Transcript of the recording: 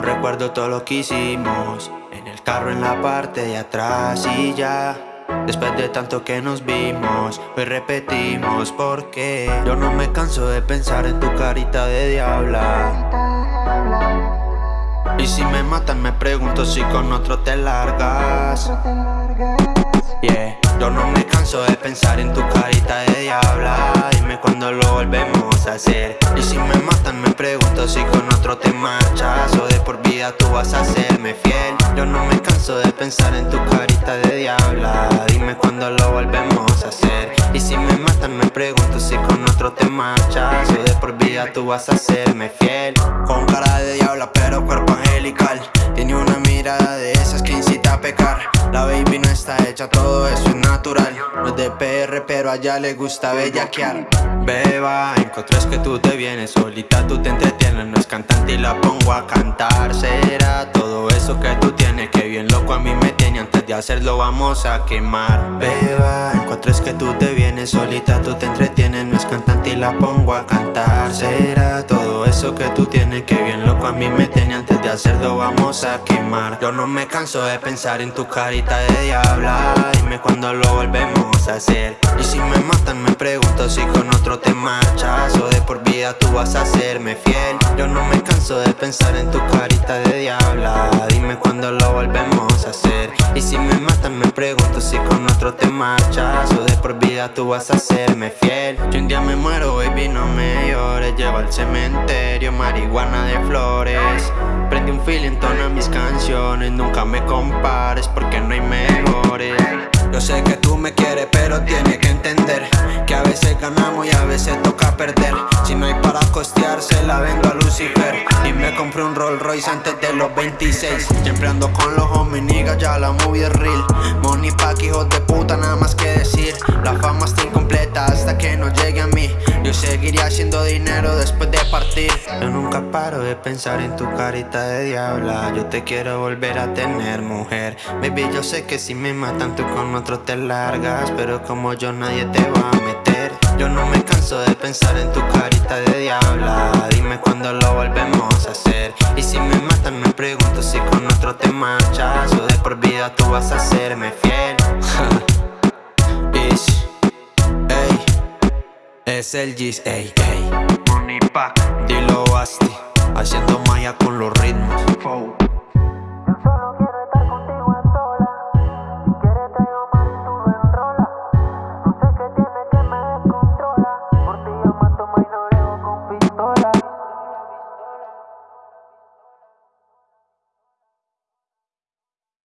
recuerdo todo lo que hicimos. En el carro en la parte de atrás y ya. Después de tanto que nos vimos, hoy repetimos porque Yo no me canso de pensar en tu carita de diabla. Y si me matan me pregunto si con otro te largas. Yeah, yo no me canso de pensar en tu carita de diabla. Dime cuando lo volvemos a hacer. Y si me matan me pregunto si con otro te marchas. O de por vida tú vas a serme fiel. Yo no me canso de pensar en tu carita de diabla. Dime cuando lo volvemos a hacer. Y si me matan me pregunto si con otro te marchas. O de por vida tú vas a serme fiel. Con cara de diabla pero cuerpo angelical. Tiene una mirada de esas que incita a pecar La baby no está hecha, todo eso es natural. No es de PR pero a ella le gusta bellaquear. Beba, encontré que tú te vienes solita, tú te entretienes No es cantante y la pongo a cantar. Será todo eso que tú tienes Que bien loco a mí me tiene. Antes de hacerlo vamos a quemar. Beba, encontré que tú te solita, tú te entretienes No es cantante y la pongo a cantar. Será todo eso que tú tienes Que bien loco a mí me tiene Antes de hacerlo vamos a quemar. Yo no me canso de pensar en tu carita de diabla Dime cuando lo volvemos a hacer. Y si me matan me pregunto si con otro te marchas O de por vida tú vas a serme fiel. Yo no me canso de pensar en tu carita de diabla con otro te marchas O de por vida tú vas a serme fiel. Si un día me muero baby no me llores. Lleva al cementerio marihuana de flores. Prende un fil en tono mis canciones. Nunca me compares porque no hay mejores. Yo sé que tú me quieres pero tienes que entender Que a veces ganamos y a veces toca perder compré un Rolls Royce antes de los 26 Siempre ando con los homies niggas, ya la movie real. Money pack, hijos de puta, nada más que decir. La fama está incompleta hasta que no llegue a mí. Yo seguiría haciendo dinero después de partir. Yo nunca paro de pensar en tu carita de diabla. Yo te quiero volver a tener mujer. Baby, yo sé que si me matan tú con otro te largas. Pero como yo nadie te va a meter. Yo no me canso de pensar en tu carita de diabla. Dime cuándo lo volvemos a hacer pregunto si con otro te marchas O de por vida tú vas a serme fiel. Ish, ey Es el Gis, ey, ey. Money Pack, dilo Basti Haciendo maya con los ritmos